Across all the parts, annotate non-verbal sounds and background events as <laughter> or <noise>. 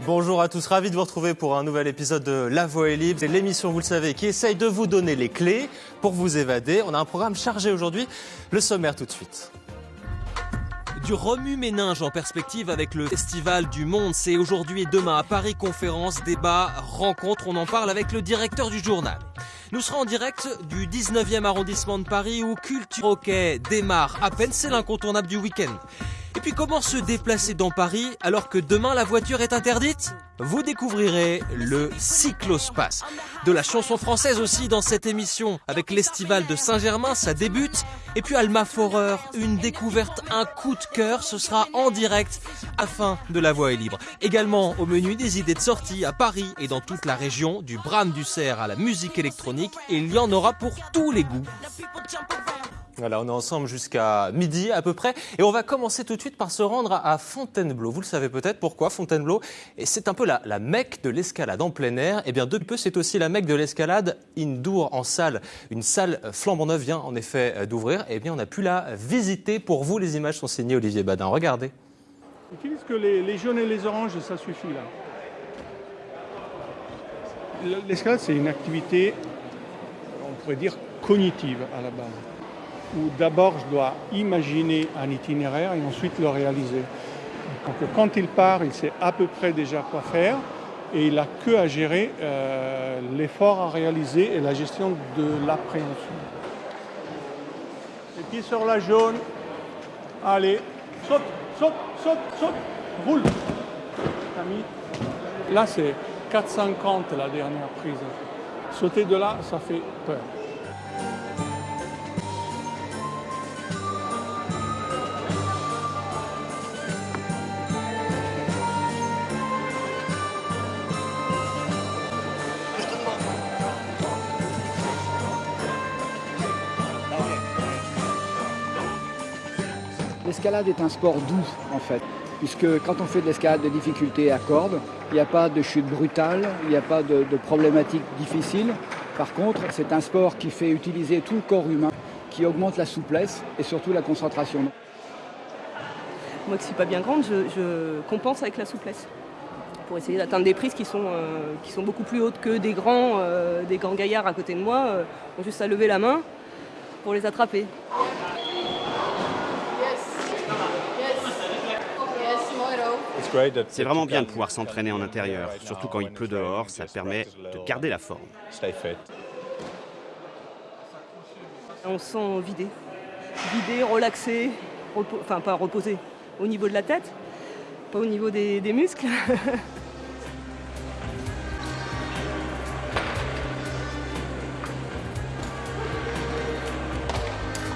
Bonjour à tous, ravi de vous retrouver pour un nouvel épisode de La Voix est libre. C'est l'émission, vous le savez, qui essaye de vous donner les clés pour vous évader. On a un programme chargé aujourd'hui. Le sommaire tout de suite. Du remue-méninge en perspective avec le Festival du Monde. C'est aujourd'hui et demain à Paris, conférence, débat, rencontre. On en parle avec le directeur du journal. Nous serons en direct du 19e arrondissement de Paris où Culture Hockey démarre à peine. C'est l'incontournable du week-end. Et puis comment se déplacer dans Paris alors que demain la voiture est interdite? Vous découvrirez le cyclospace. De la chanson française aussi dans cette émission avec l'estival de Saint-Germain, ça débute. Et puis Alma Forer, une découverte, un coup de cœur, ce sera en direct à fin de La Voix est libre. Également au menu des idées de sortie à Paris et dans toute la région, du Bram du Cerf à la musique électronique, il y en aura pour tous les goûts. Voilà, on est ensemble jusqu'à midi à peu près. Et on va commencer tout de suite par se rendre à Fontainebleau. Vous le savez peut-être pourquoi Fontainebleau? C'est un peu la, la mecque de l'escalade en plein air. Et bien, depuis peu, c'est aussi la mecque de l'escalade indoor en salle. Une salle flambant neuve vient en effet euh, d'ouvrir. Et bien, on a pu la visiter. Pour vous, les images sont signées Olivier Badin. Regardez. Utilise que les, les jaunes et les oranges, ça suffit là? L'escalade, c'est une activité, on pourrait dire, cognitive à la base où d'abord je dois imaginer un itinéraire et ensuite le réaliser. Donc quand il part, il sait à peu près déjà quoi faire et il n'a que à gérer euh, l'effort à réaliser et la gestion de l'appréhension. Les pieds sur la jaune. Allez, saute, saute, saute, saute, roule. Là c'est 4,50 la dernière prise. Sauter de là, ça fait peur. L'escalade est un sport doux en fait, puisque quand on fait de l'escalade de difficulté à cordes, il n'y a pas de chute brutale, il n'y a pas de, de problématiques difficiles. Par contre, c'est un sport qui fait utiliser tout le corps humain, qui augmente la souplesse et surtout la concentration. Moi qui ne suis pas bien grande, je, compense avec la souplesse pour essayer d'atteindre des prises qui sont, euh, beaucoup plus hautes que des grands, euh, des grands gaillards à côté de moi. Euh, ont juste à lever la main pour les attraper. C'est vraiment bien de pouvoir s'entraîner en intérieur, surtout quand il pleut dehors, ça permet de garder la forme. On se sent vidé, vidé, relaxé, enfin pas reposé au niveau de la tête, pas au niveau des, des muscles. <laughs>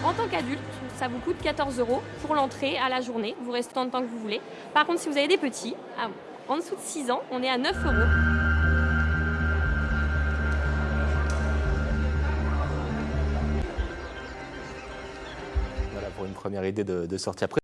En tant qu'adulte, ça vous coûte 14 euros pour l'entrée à la journée. Vous restez tant de temps que vous voulez. Par contre, si vous avez des petits, en dessous de 6 ans, on est à 9 euros. Voilà pour une première idée de, de sortie. Après,